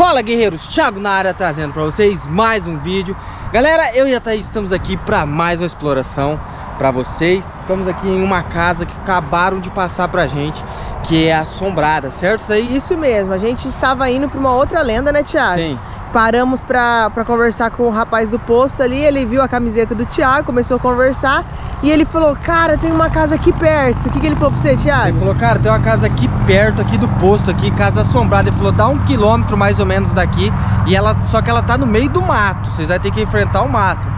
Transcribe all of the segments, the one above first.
Fala guerreiros, Thiago na área trazendo pra vocês mais um vídeo. Galera, eu e a Thaís estamos aqui pra mais uma exploração pra vocês. Estamos aqui em uma casa que acabaram de passar pra gente Que é assombrada, certo Thaís? Isso mesmo, a gente estava indo pra uma outra lenda, né Thiago? Sim Paramos pra conversar com o rapaz do posto ali, ele viu a camiseta do Thiago, começou a conversar E ele falou, cara, tem uma casa aqui perto. O que, que ele falou pra você, Thiago? Ele falou, cara, tem uma casa aqui perto, aqui do posto, aqui, casa assombrada. Ele falou, dá um quilômetro mais ou menos daqui. E ela Só que ela tá no meio do mato, vocês vão ter que enfrentar o mato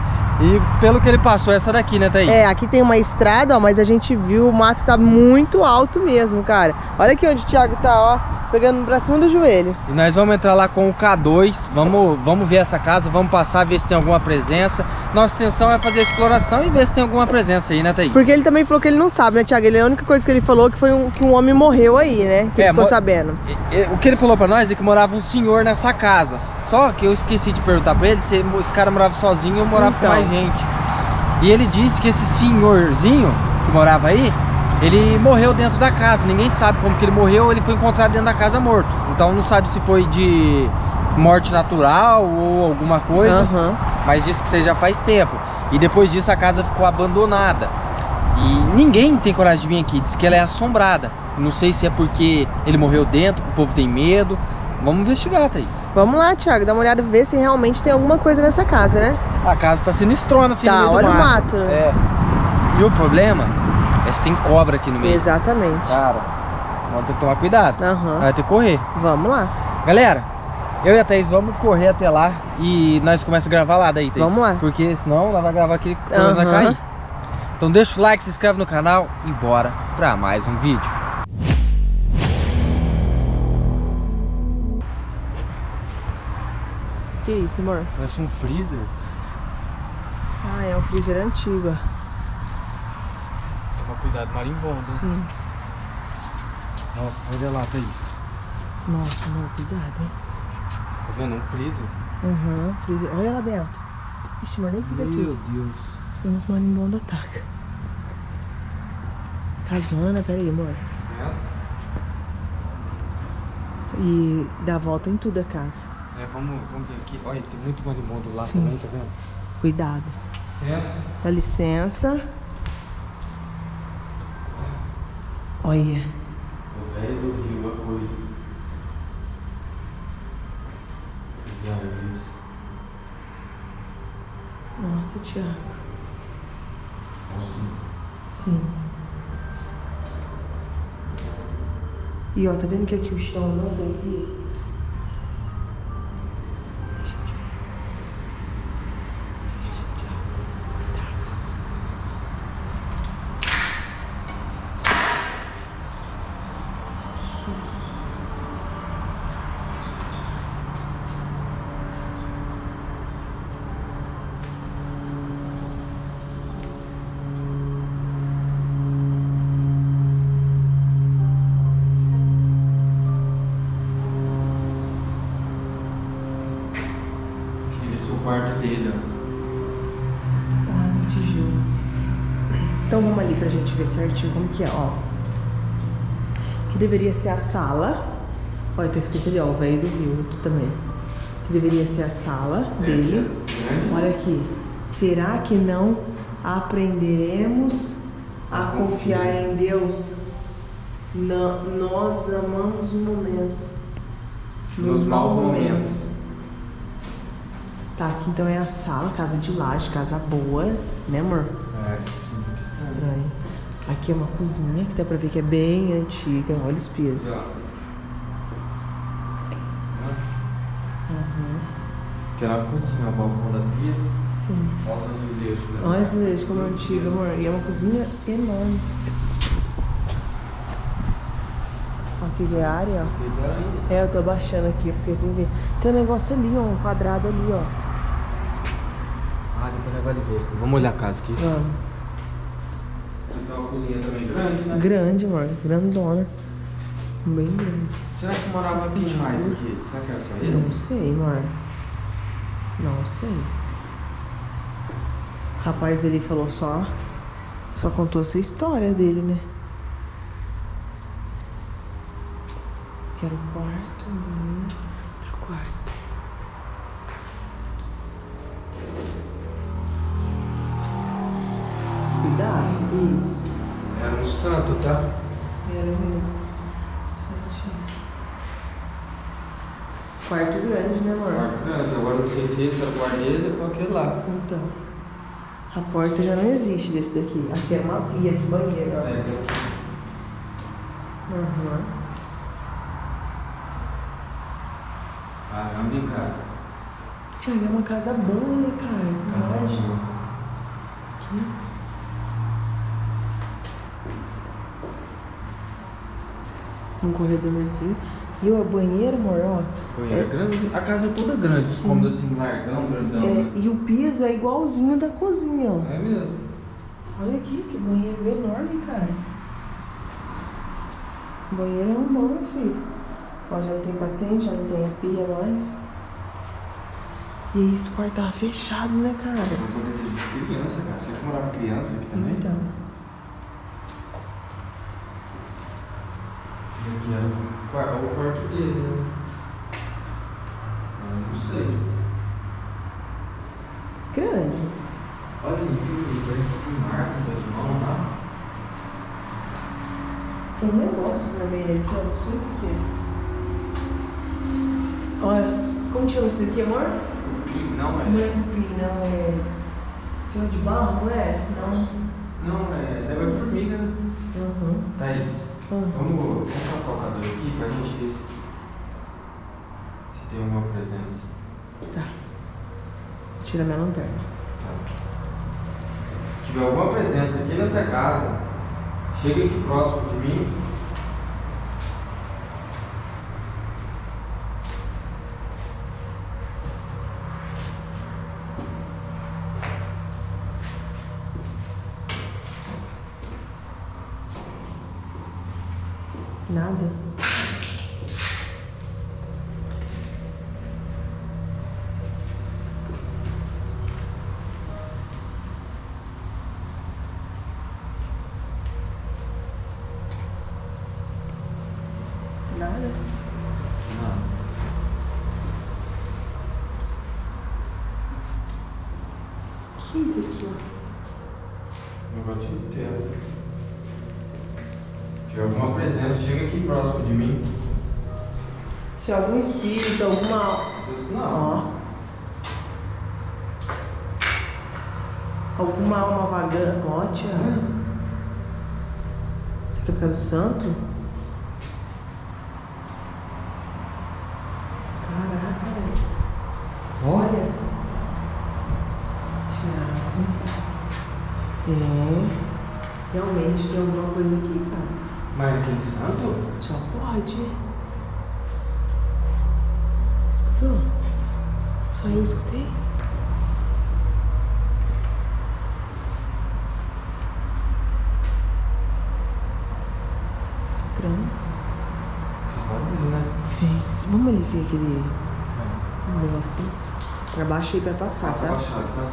e pelo que ele passou, essa daqui, né, Thaís? É, aqui tem uma estrada, ó, mas a gente viu, o mato tá muito alto mesmo, cara. Olha aqui onde o Thiago tá, ó, pegando pra cima do joelho. E nós vamos entrar lá com o K2, vamos, vamos ver essa casa, vamos passar, ver se tem alguma presença. Nossa intenção é fazer a exploração e ver se tem alguma presença aí, né, Thaís? Porque ele também falou que ele não sabe, né, Thiago? Ele, a única coisa que ele falou que foi um, que um homem morreu aí, né? Que é, ele ficou sabendo. O que ele falou pra nós é que morava um senhor nessa casa. Só que eu esqueci de perguntar pra ele se esse cara morava sozinho ou morava então. com mais gente. E ele disse que esse senhorzinho que morava aí, ele morreu dentro da casa. Ninguém sabe como que ele morreu, ele foi encontrado dentro da casa morto. Então não sabe se foi de morte natural ou alguma coisa. Uhum. Mas disse que isso já faz tempo. E depois disso a casa ficou abandonada. E ninguém tem coragem de vir aqui. Diz que ela é assombrada. Não sei se é porque ele morreu dentro, que o povo tem medo. Vamos investigar, Thaís. Vamos lá, Thiago, dá uma olhada, ver se realmente tem alguma coisa nessa casa, né? A casa tá sinistrona assim tá, no meio olha do mato. o mato. É. E o problema é se tem cobra aqui no meio. Exatamente. Cara, vamos ter que tomar cuidado. Uhum. Vai ter que correr. Vamos lá. Galera, eu e a Thaís vamos correr até lá e nós começamos a gravar lá daí, Thaís. Vamos lá. Porque senão ela vai gravar aqui e uhum. vai cair. Então deixa o like, se inscreve no canal e bora pra mais um vídeo. Que isso, amor? Parece um freezer. Ah, é um freezer antigo. Toma cuidado, marimbondo. Sim. Nossa, olha lá, Thaís. Nossa, amor, cuidado, hein? Tá vendo? Um freezer. Aham, uhum, freezer. Olha lá dentro. Ixi, mas nem fica Meu aqui. Meu Deus. Tem uns marimbondos atacam. Casona, pera aí, amor. Licença. E dá volta em tudo a casa. É, vamos, vamos ver aqui. Olha, tem muito marimbondo lá Sim. também, tá vendo? Cuidado. Licença. Dá licença. Olha. O velho do rio, a coisa. Isso. Nossa, Thiago. Sim. Sim. E ó, tá vendo que aqui o chão não tem piso? Quarto dele, ó. Ah, no tijolo. Então vamos ali pra gente ver certinho como que é, ó. Que deveria ser a sala. Olha, tá escrito ali, ó, o velho do rio também. Que deveria ser a sala dele. Olha aqui. Será que não aprenderemos a confiar em Deus? Não, nós amamos o momento. Nos, nos maus momentos. Tá, aqui então é a sala, casa de laje, casa boa, né amor? É, sim, que estranho. estranho. Aqui é uma cozinha que dá pra ver que é bem antiga, olha os pias. Uhum. Que é uma cozinha, o balcão da pia. Sim. Olha os azulejos. Né? Olha os azulejos como é antiga, amor. E é uma cozinha enorme. Aqui de área, ó. É, eu tô abaixando aqui, porque tem, tem um negócio ali, ó, um quadrado ali, ó. Ah, vamos ver. Vamos olhar a casa aqui. Vamos. Então a cozinha também grande, né? Grande, amor. Grandona. Bem grande. Será que morava quem mais aqui? Será que era só ele? Não sei, amor. Não sei. Rapaz, ele falou só... Só contou essa história dele, né? Que era o quarto, grande, né, amor? Quarto grande. Agora não sei se esse é o quarto dele ou aquele lá. Então. A porta já não existe desse daqui. Aqui é uma pia de banheiro, ó. É esse aqui. Aham. Caramba, hein, cara. Tiago, é uma casa boa, né, cara? Casa boa. Aqui. Um corredorzinho. E o banheiro, amor, ó. Banheiro é grande. A casa é toda grande. Sim. Cômodo assim, largão, grandão. É, né? e o piso é igualzinho da cozinha, ó. É mesmo. Olha aqui, que banheiro enorme, cara. O banheiro é um bom, filho. Ó, já não tem patente, já não tem a pia mais. E esse quarto tava fechado, né, cara? Eu sou desse de criança, cara. Você que morava criança aqui também? Então. E aqui é o quarto, dele, né? Eu não sei. Grande. Olha ali, filho, parece que tem marca só de mão, tá? Tem um negócio vermelho aqui, ó. Não sei o que que é. Olha, como chama isso daqui, amor? Cupim? Não, Não é. é cupim, não é. Chama de barro, não é? Não. Não, é. Negócio de formiga, né? Aham. Thaís, Vamos, vamos passar o K2 aqui pra gente ver se, se tem alguma presença. Tá. Vou tirar minha lanterna. Tá. Se tiver alguma presença aqui nessa casa, chega aqui próximo de mim. Nada. Nada. Não. que é isso aqui, ó? Negócio inteiro. Tiver alguma presença, chega aqui próximo de mim. Se algum espírito, alguma. Isso não. Ó. Alguma alma vagando. Ó, tia. Isso aqui é do santo? Caraca, velho. Olha. Tiago. É. Realmente tem alguma coisa aqui, cara. Mas aquele santo? Só pode. Escutou? Só eu escutei? Estranho. Podem ver, né? Fez. Vamos ali ver aquele negócio. Pra baixo aí pra passar, Passa tá? baixado, tá?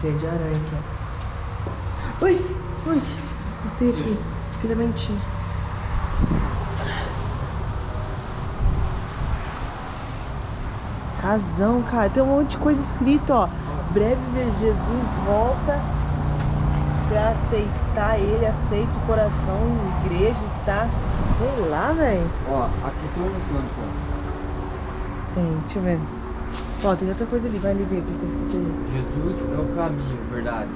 Tem um de aranha aqui, ó. Ui, ui. Gostei aqui. Aqui também tinha. Casão, cara. Tem um monte de coisa escrito, ó. Breve Jesus volta pra aceitar ele, aceita o coração, igreja está. Sei lá, velho. Ó, aqui tem um canto, ó. Tem, deixa eu ver. Ó, tem outra coisa ali, vai ali ver o que tá escrito ali. Jesus é o caminho, verdade.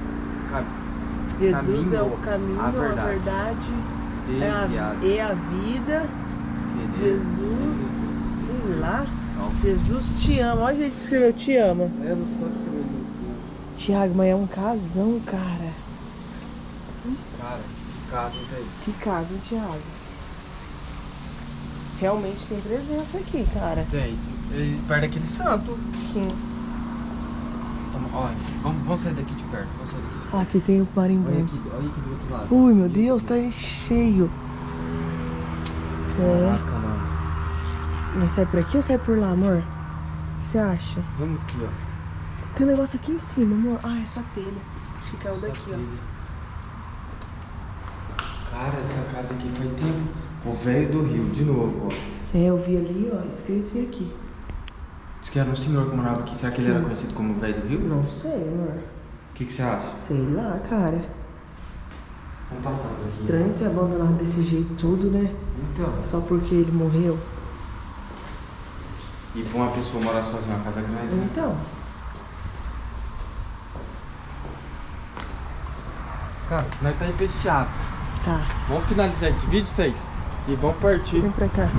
Jesus é o Caminho, caminho, a a verdade. verdade, Dele, é a, e a vida. Jesus, sei lá. Jesus te ama. Olha o jeito que escreveu te ama. Eu não sou de Tiago, mas é um casão, cara. Cara, que casa não tem isso? Que casa, Tiago? Realmente tem presença aqui, cara. Tem. Perto daquele santo. Sim. Vamos, olha, vamos, vamos sair daqui de perto. Vamos sair daqui de perto. Aqui tem o Olha marimbondo. aqui, olha aqui do outro lado. Ui, meu Deus, tá cheio. É. Caraca, mano. Mas sai por aqui ou sai por lá, amor? O que você acha? Vamos aqui, ó. Tem um negócio aqui em cima, amor. Ah, é só telha. Acho que caiu daqui, ó. Cara, essa casa aqui faz tempo. O velho do Rio, de novo, ó. É, eu vi ali, ó, escrito e aqui. Que era um senhor que morava aqui. Será que ele Sim. era conhecido como o velho do Rio? Não sei, amor. O que, que você acha? Sei lá, cara. Vamos passar por aqui. Estranho ter abandonado desse jeito tudo, né? Então, Só porque ele morreu. E pra uma pessoa morar sozinha, uma casa grande, né? Então. Cara, nós tá empesteado. Tá. Vamos finalizar esse vídeo, Thaís? E vamos partir. Vem pra cá.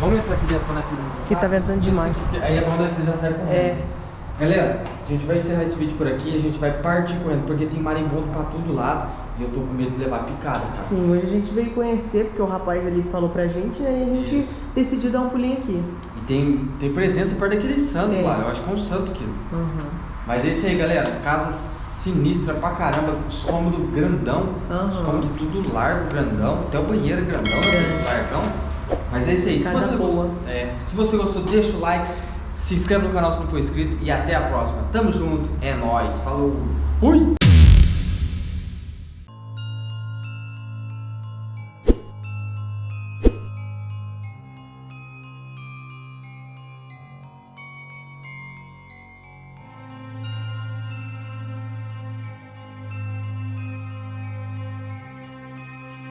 Vamos entrar aqui dentro nós Que tá ventando demais. Aí é bom nós já sair correndo. É. Galera, a gente vai encerrar esse vídeo por aqui, a gente vai partir correndo, porque tem marimbondo pra todo lado e eu tô com medo de levar picada, cara. Sim, hoje a gente veio conhecer, porque o rapaz ali falou pra gente, e aí a gente Isso. decidiu dar um pulinho aqui. E tem, tem presença perto daquele santo É. lá, eu acho que é um santo aquilo. Uhum. Mas é isso aí, galera. Casa sinistra pra caramba, os cômodos grandão, os Aham. cômodos tudo largo, grandão, até o banheiro grandão, É. largão. Mas é isso aí. Se você, gostou, é, se você gostou, deixa o like, se inscreve no canal se não for inscrito e até a próxima. Tamo junto, é nóis, falou, fui!